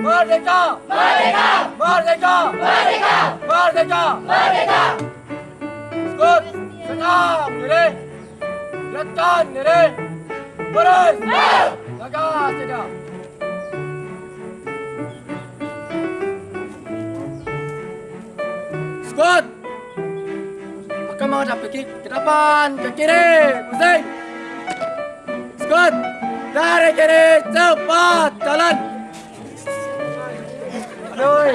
Merdeka! Merdeka! Merdeka! Merdeka! Merdeka! Merdeka! Skut! Senang diri! Letakkan diri! Baris! Jaga sedia! Skut! Akan menghadap ke kiri, ke depan, ke kiri! Pusing! Skut! Dari kiri, cepat jalan! ơi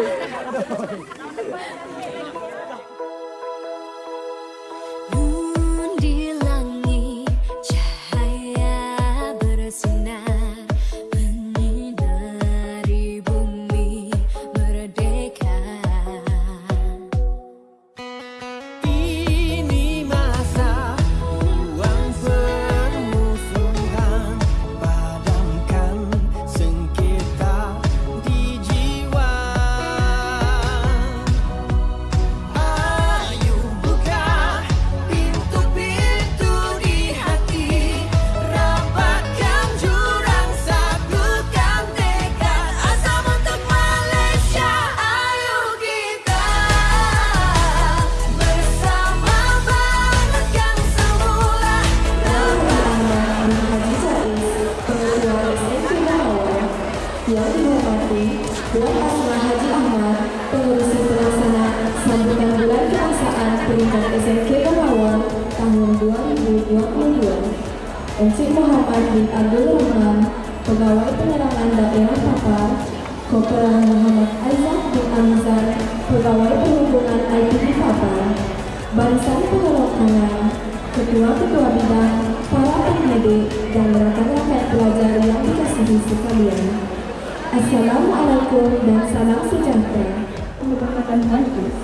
Assalamualaikum dan salam sejahtera. Keberkatan majlis.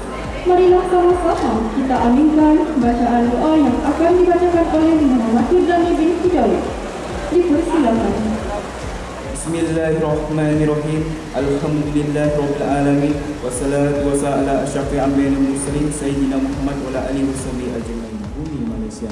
Marilah sama-sama kita aminkan bacaan doa yang akan dibacakan oleh Muhammad Hudani bin Hidayat. Dipersilakan. Bismillahirrahmanirrahim. Alhamdulillahirabbil Wassalatu wassalamu ala asyrafil anbiya'i wal mursalin sayyidina Muhammad wa ala alihi washabihi ajmain. Bumi Malaysia,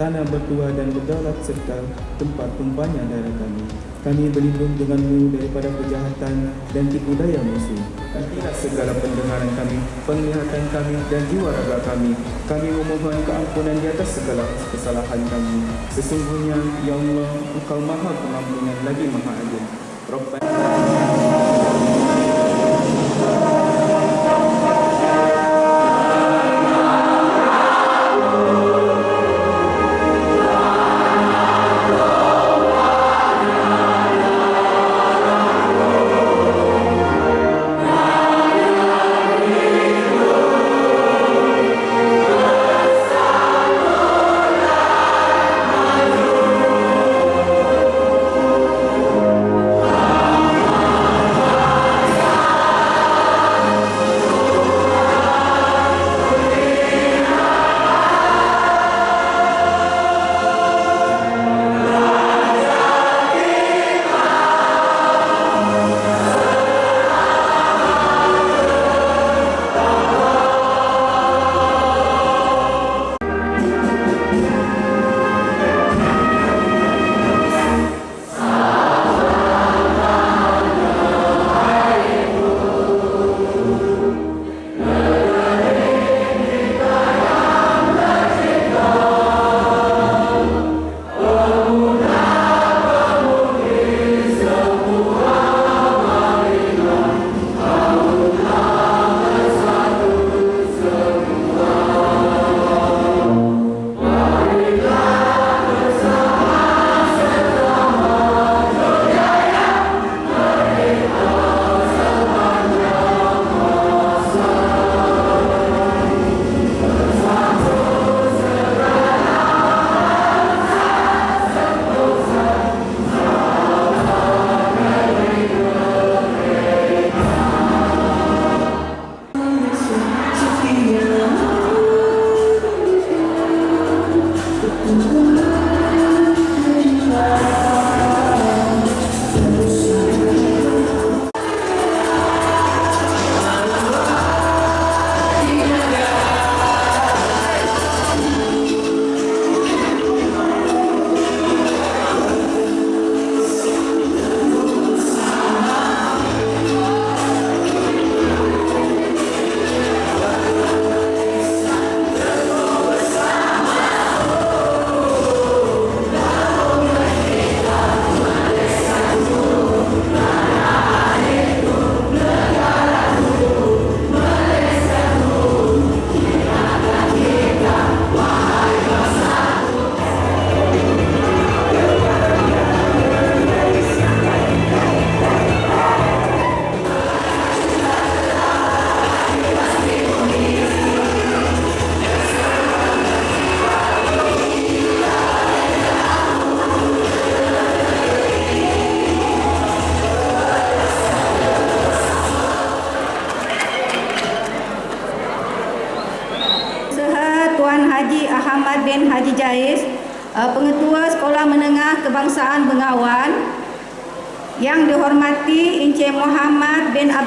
tanah bertuah dan berdaulat serta tempat tumpahnya darah kami. Kami berlindung denganmu daripada kejahatan dan tipu daya musuh. Nantilah segala pendengaran kami, penglihatan kami dan jiwa raga kami. Kami memohon keampunan di atas segala kesalahan kami. Sesungguhnya, Ya Allah, Engkau maha pengampunan lagi maha adil. Rabbana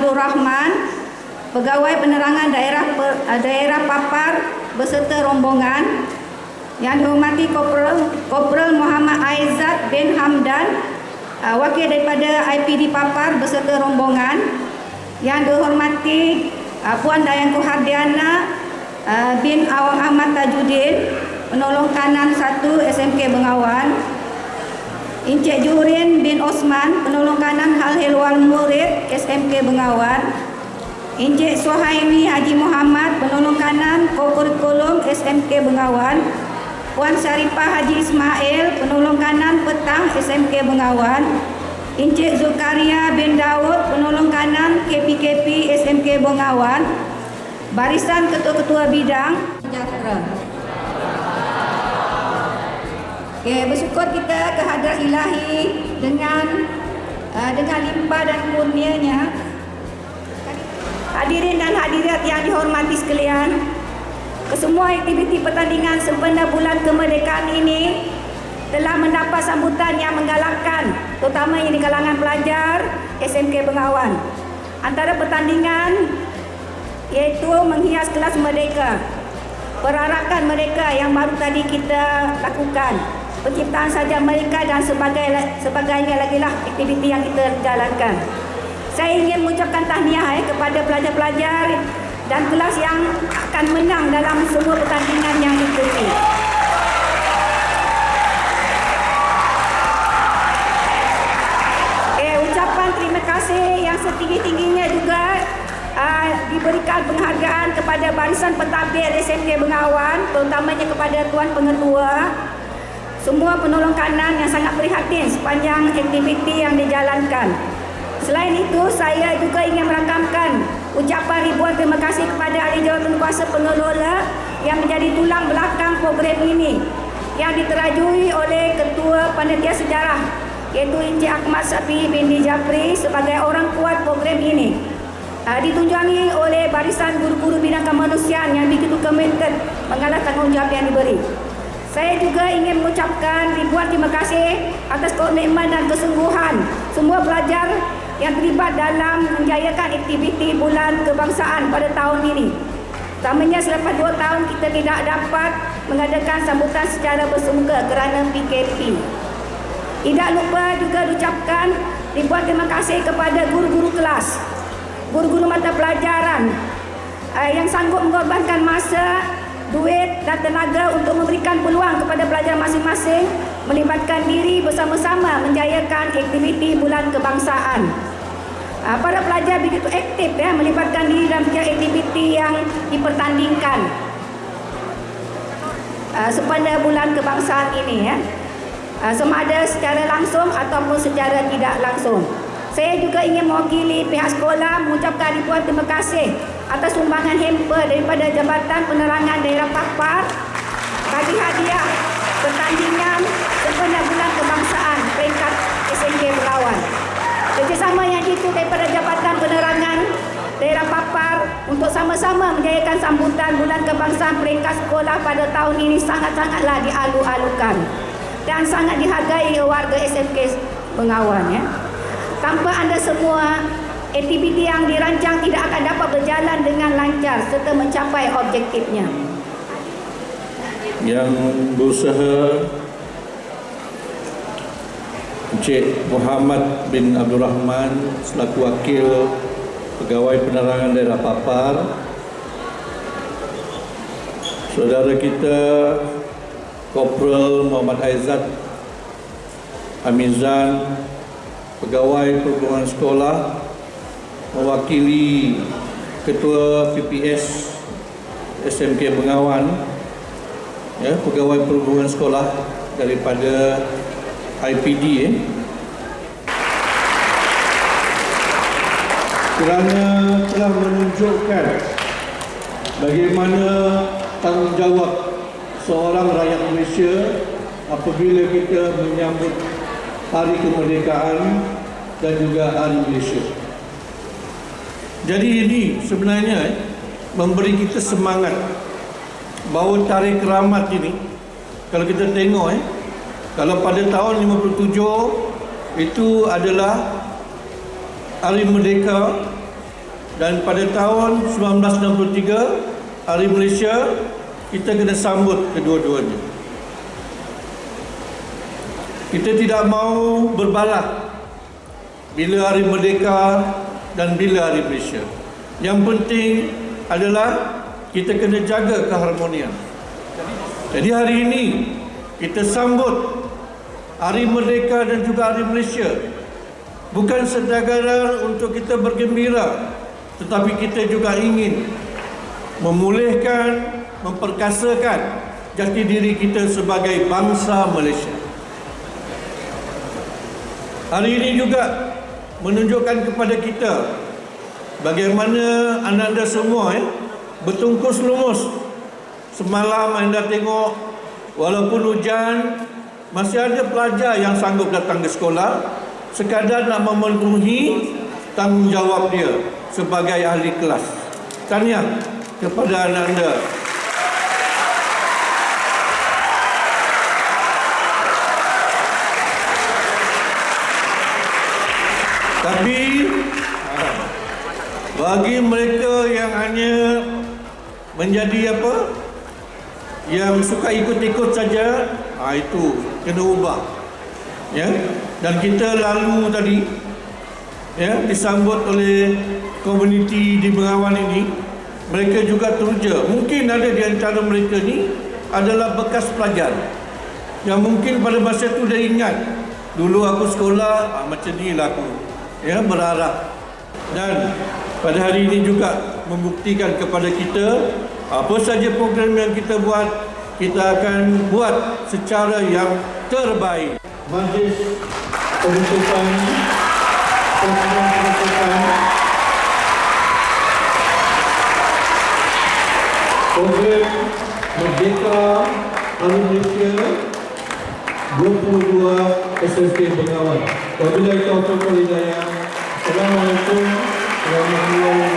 Abdul Rahman, Pegawai Penerangan Daerah uh, Daerah Papar beserta rombongan, yang dihormati Kopral, Kopral Muhammad Aizat bin Hamdan, uh, wakil daripada IPD Papar beserta rombongan, yang dihormati uh, Puan Dayang Kuhardiana uh, bin Awang Ahmad Tajuddin, penolong kanan 1 SMK Bengawan, Encik Jurin bin Osman, penolong kanan Hal Helwal Murid SMK Bengawan, Encik Suhaimi Haji Muhammad, penolong kanan Kokurikulum SMK Bengawan, Puan Syarifah Haji Ismail, penolong kanan Petang SMK Bengawan, Encik Zulkaria bin Daud, penolong kanan KPKP SMK Bengawan, barisan ketua-ketua bidang. Sejahtera. Okay, bersyukur kita kehadrat ilahi dengan uh, dengan limpah dan kurnianya. Hadirin dan hadirat yang dihormati sekalian, kesemua aktiviti pertandingan sempena bulan kemerdekaan ini telah mendapat sambutan yang menggalakkan, terutamanya di kalangan pelajar SMK Bengawan. Antara pertandingan iaitu menghias kelas merdeka, perarakan mereka yang baru tadi kita lakukan, penciptaan saja mereka dan sebagai sebagainya lagi lah aktiviti yang kita jalankan. Saya ingin mengucapkan tahniah eh, kepada pelajar-pelajar dan kelas yang akan menang dalam semua pertandingan yang diikuti. Eh, ucapan terima kasih yang setinggi-tingginya juga uh, diberikan penghargaan kepada barisan pentadbir SMK Bengawan, terutamanya kepada Tuan Pengetua, semua penolong kanan yang sangat prihatin sepanjang aktiviti yang dijalankan. Selain itu, saya juga ingin merakamkan ucapan ribuan terima kasih kepada ahli jawatan kuasa pengelola yang menjadi tulang belakang program ini yang diterajui oleh Ketua Panitia Sejarah iaitu Encik Ahmad Safi binti Japri sebagai orang kuat program ini. Uh, ditunjangi oleh barisan guru-guru bidang kemanusiaan yang begitu komited mengalah tanggungjawab yang diberi. Saya juga ingin mengucapkan ribuan terima kasih atas komitmen dan kesungguhan semua pelajar yang terlibat dalam menjayakan aktiviti bulan kebangsaan pada tahun ini. Utamanya selepas dua tahun kita tidak dapat mengadakan sambutan secara bersemuka kerana PKP. Tidak lupa juga diucapkan ribuan terima kasih kepada guru-guru kelas, guru-guru mata pelajaran uh, yang sanggup mengorbankan masa, duit dan tenaga untuk memberikan peluang kepada pelajar masing-masing melibatkan diri bersama-sama menjayakan aktiviti bulan kebangsaan. Uh, para pelajar begitu aktif ya melibatkan diri dalam aktiviti yang dipertandingkan uh, sepanjang bulan kebangsaan ini ya. Uh, sama ada secara langsung ataupun secara tidak langsung. Saya juga ingin mewakili pihak sekolah mengucapkan ribuan terima kasih atas sumbangan hamper daripada Jabatan Penerangan Daerah Papar bagi hadiah pertandingan sempena bulan kebangsaan peringkat SNK Belawan. Kerjasama yang itu daripada Jabatan Penerangan Daerah Papar untuk sama-sama menjayakan sambutan bulan kebangsaan peringkat sekolah pada tahun ini sangat-sangatlah dialu-alukan dan sangat dihargai warga SMK Bengawan ya. Tanpa anda semua, aktiviti yang dirancang tidak akan dapat berjalan dengan lancar serta mencapai objektifnya. Yang berusaha Encik Muhammad bin Abdul Rahman selaku wakil pegawai penerangan daerah Papar Saudara kita Kopral Muhammad Aizat Amizan Pegawai Perhubungan Sekolah Mewakili Ketua PPS SMK Bengawan ya, Pegawai Perhubungan Sekolah Daripada IPD eh. Kerana telah menunjukkan Bagaimana tanggungjawab seorang rakyat Malaysia apabila kita menyambut hari kemerdekaan dan juga hari Malaysia. Jadi ini sebenarnya memberi kita semangat bahawa tarikh keramat ini kalau kita tengok eh, kalau pada tahun 57 itu adalah Hari Merdeka dan pada tahun 1963 Hari Malaysia kita kena sambut kedua-duanya. Kita tidak mau berbalak bila Hari Merdeka dan bila Malaysia. Yang penting adalah kita kena jaga keharmonian. Jadi hari ini kita sambut Hari Merdeka dan juga Hari Malaysia bukan sekadar untuk kita bergembira tetapi kita juga ingin memulihkan, memperkasakan jati diri kita sebagai bangsa Malaysia. Hari ini juga menunjukkan kepada kita bagaimana anda-anda semua eh, bertungkus lumus semalam anda tengok walaupun hujan masih ada pelajar yang sanggup datang ke sekolah sekadar nak memenuhi tanggungjawab dia sebagai ahli kelas. Tahniah kepada anda-anda. Tapi bagi mereka yang hanya menjadi apa? Yang suka ikut-ikut saja, ha, itu kena ubah. Ya. Dan kita lalu tadi ya disambut oleh komuniti di Bengawan ini, mereka juga teruja. Mungkin ada di antara mereka ni adalah bekas pelajar yang mungkin pada masa itu dia ingat dulu aku sekolah ah, macam ni lah aku ya berharap. Dan pada hari ini juga membuktikan kepada kita apa saja program yang kita buat kita akan buat secara yang terbaik. Majlis pembentukan pembentukan pembentukan program Merdeka Malaysia 22 SSK Bengawan. Wabillahi taufiq wal hidayah. Assalamualaikum warahmatullahi wabarakatuh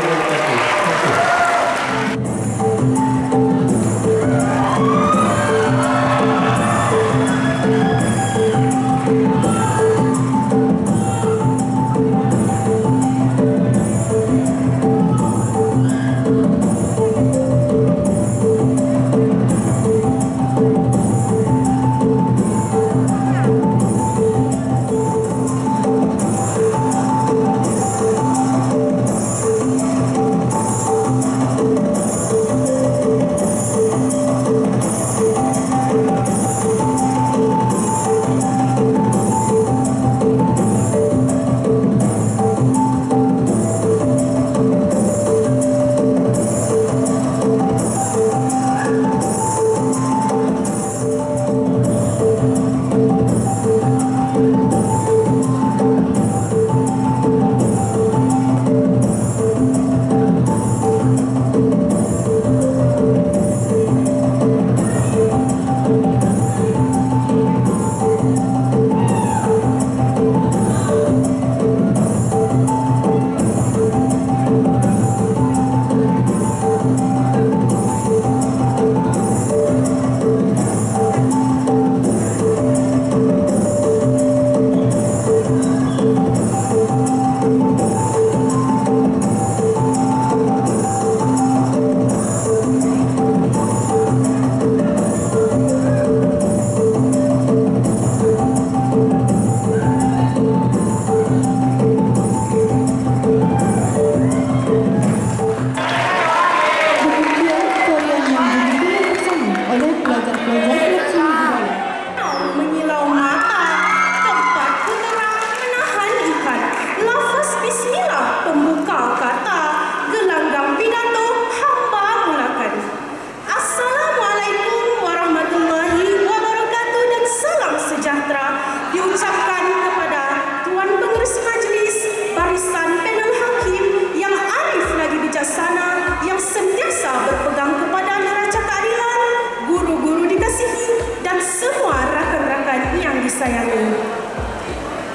yang disayangi.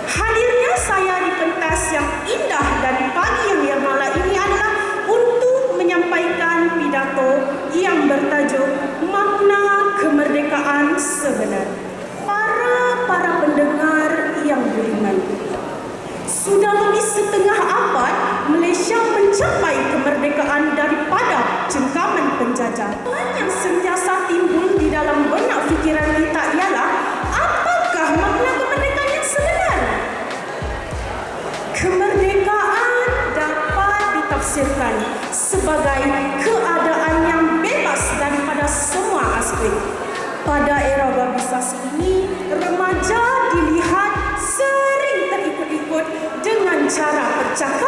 Hadirnya saya di pentas yang indah dan pagi yang yermala ini adalah untuk menyampaikan pidato yang bertajuk Makna Kemerdekaan sebenar. Para para pendengar yang budiman. Sudah lebih setengah abad Malaysia mencapai kemerdekaan daripada cengkaman penjajah. Yang sentiasa timbul di dalam benak fikiran kita ialah ditafsirkan sebagai keadaan yang bebas daripada semua aspek. Pada era globalisasi ini, remaja dilihat sering terikut-ikut dengan cara percakapan,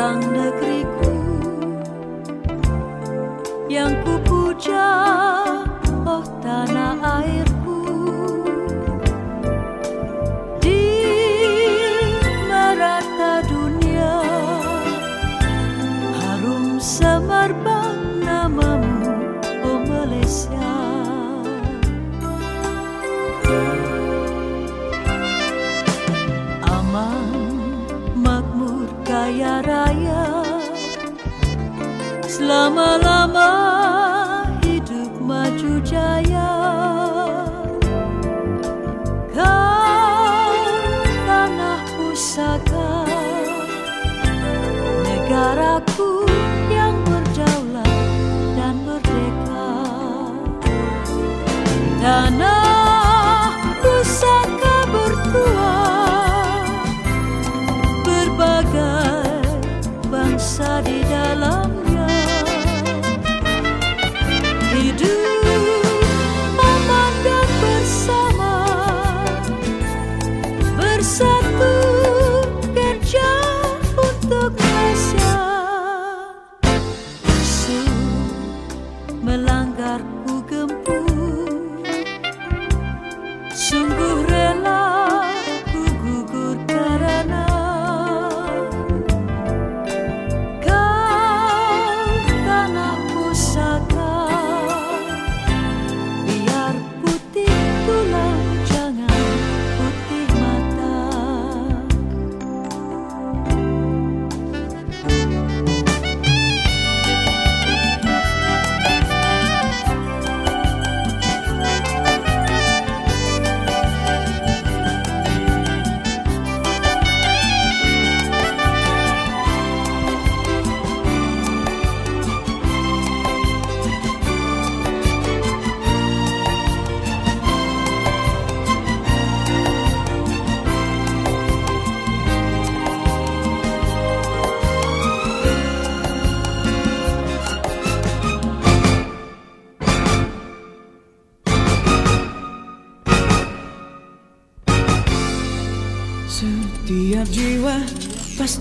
gemilang negeriku yang ku puja, oh tanah airku. Di merata dunia, harum semerbak namamu, oh Malaysia. aman, makmur, kaya raya. La la la.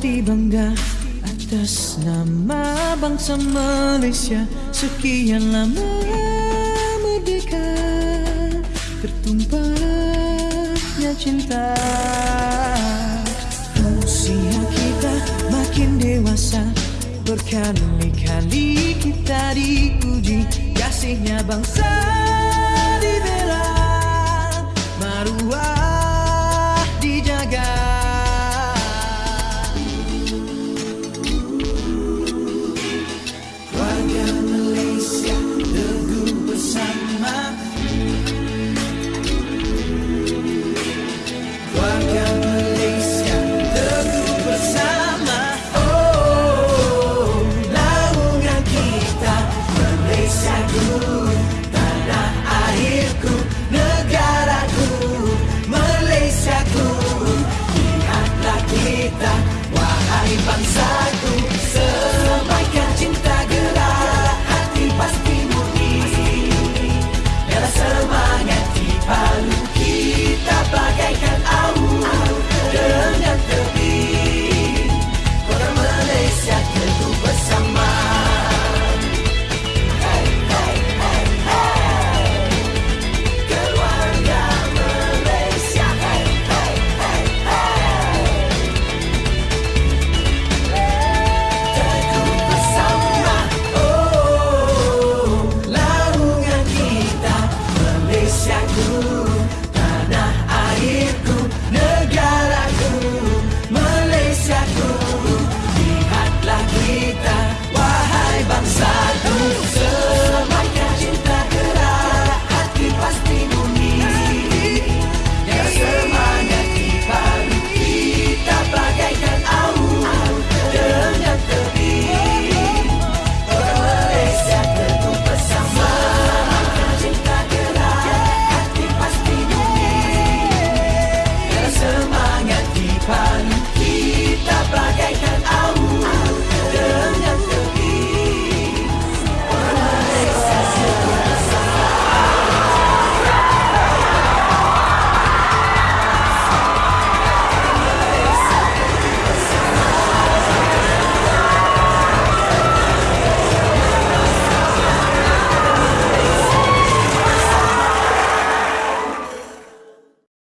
Pasti bangga atas nama bangsa Malaysia. Sekian lama merdeka Tertumpahnya cinta. Usia kita makin dewasa Berkali-kali kita diuji Kasihnya bangsa dibela Maruah